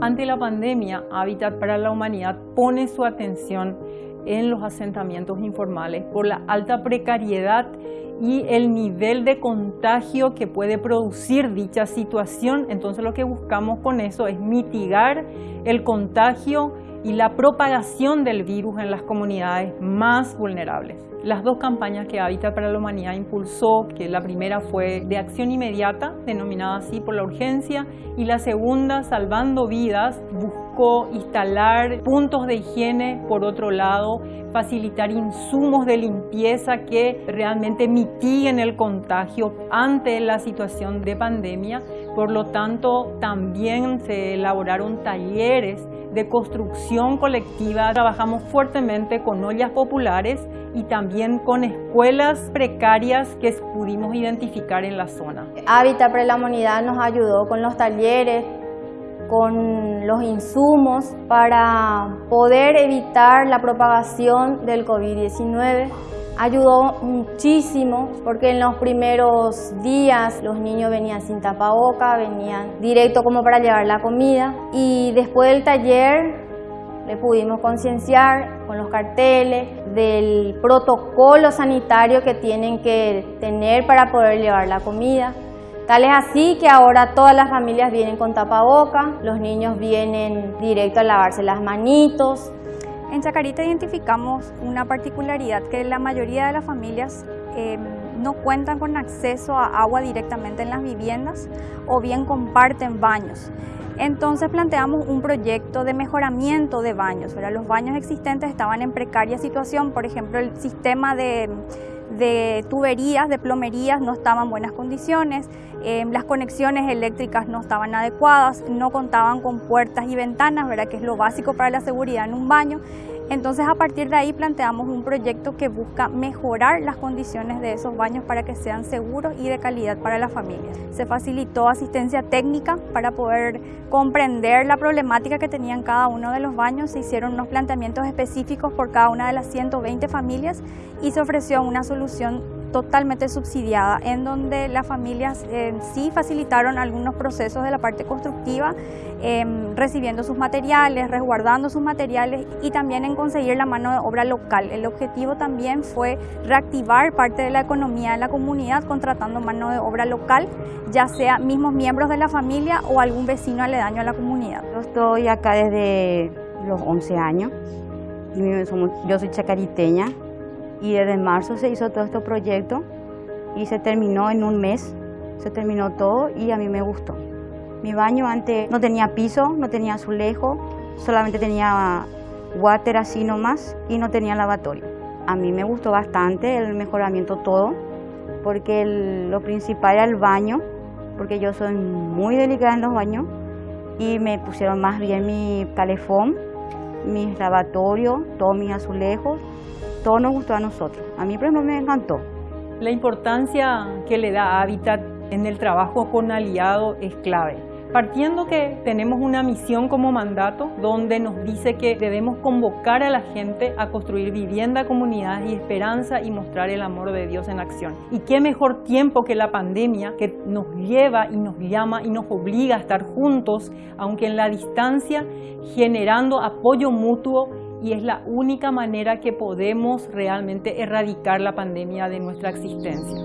Ante la pandemia, Hábitat para la Humanidad pone su atención en los asentamientos informales por la alta precariedad y el nivel de contagio que puede producir dicha situación. Entonces lo que buscamos con eso es mitigar el contagio y la propagación del virus en las comunidades más vulnerables. Las dos campañas que Hábitat para la Humanidad impulsó, que la primera fue de acción inmediata, denominada así por la urgencia, y la segunda, Salvando Vidas, buscó instalar puntos de higiene, por otro lado, facilitar insumos de limpieza que realmente mitiguen el contagio ante la situación de pandemia. Por lo tanto, también se elaboraron talleres de construcción colectiva. Trabajamos fuertemente con ollas populares y también con escuelas precarias que pudimos identificar en la zona. Hábitat para la Humanidad nos ayudó con los talleres, con los insumos para poder evitar la propagación del COVID-19 ayudó muchísimo porque en los primeros días los niños venían sin tapaboca, venían directo como para llevar la comida y después del taller le pudimos concienciar con los carteles del protocolo sanitario que tienen que tener para poder llevar la comida. Tal es así que ahora todas las familias vienen con tapaboca, los niños vienen directo a lavarse las manitos, en Chacarita identificamos una particularidad que la mayoría de las familias em, no cuentan con acceso a agua directamente en las viviendas o bien comparten baños. Entonces planteamos un proyecto de mejoramiento de baños. Los baños existentes estaban en precaria situación, por ejemplo el sistema de de tuberías, de plomerías no estaban en buenas condiciones, eh, las conexiones eléctricas no estaban adecuadas, no contaban con puertas y ventanas, ¿verdad? que es lo básico para la seguridad en un baño. Entonces a partir de ahí planteamos un proyecto que busca mejorar las condiciones de esos baños para que sean seguros y de calidad para las familias. Se facilitó asistencia técnica para poder comprender la problemática que tenían cada uno de los baños, se hicieron unos planteamientos específicos por cada una de las 120 familias y se ofreció una solución totalmente subsidiada, en donde las familias eh, sí facilitaron algunos procesos de la parte constructiva, em, recibiendo sus materiales, resguardando sus materiales y también en conseguir la mano de obra local. El objetivo también fue reactivar parte de la economía de la comunidad contratando mano de obra local, ya sea mismos miembros de la familia o algún vecino aledaño a la comunidad. Yo estoy acá desde los 11 años, yo soy chacariteña, y desde marzo se hizo todo este proyecto y se terminó en un mes, se terminó todo y a mí me gustó. Mi baño antes no tenía piso, no tenía azulejo, solamente tenía water así nomás y no tenía lavatorio. A mí me gustó bastante el mejoramiento todo, porque lo principal era el baño, porque yo soy muy delicada en los baños y me pusieron más bien mi calefón, mi lavatorio, todos mis azulejos todo nos gustó a nosotros. A mí, por ejemplo, me encantó. La importancia que le da Habitat en el trabajo con aliado es clave. Partiendo que tenemos una misión como mandato donde nos dice que debemos convocar a la gente a construir vivienda, comunidad y esperanza y mostrar el amor de Dios en acción. Y qué mejor tiempo que la pandemia que nos lleva y nos llama y nos obliga a estar juntos, aunque en la distancia, generando apoyo mutuo y es la única manera que podemos realmente erradicar la pandemia de nuestra existencia.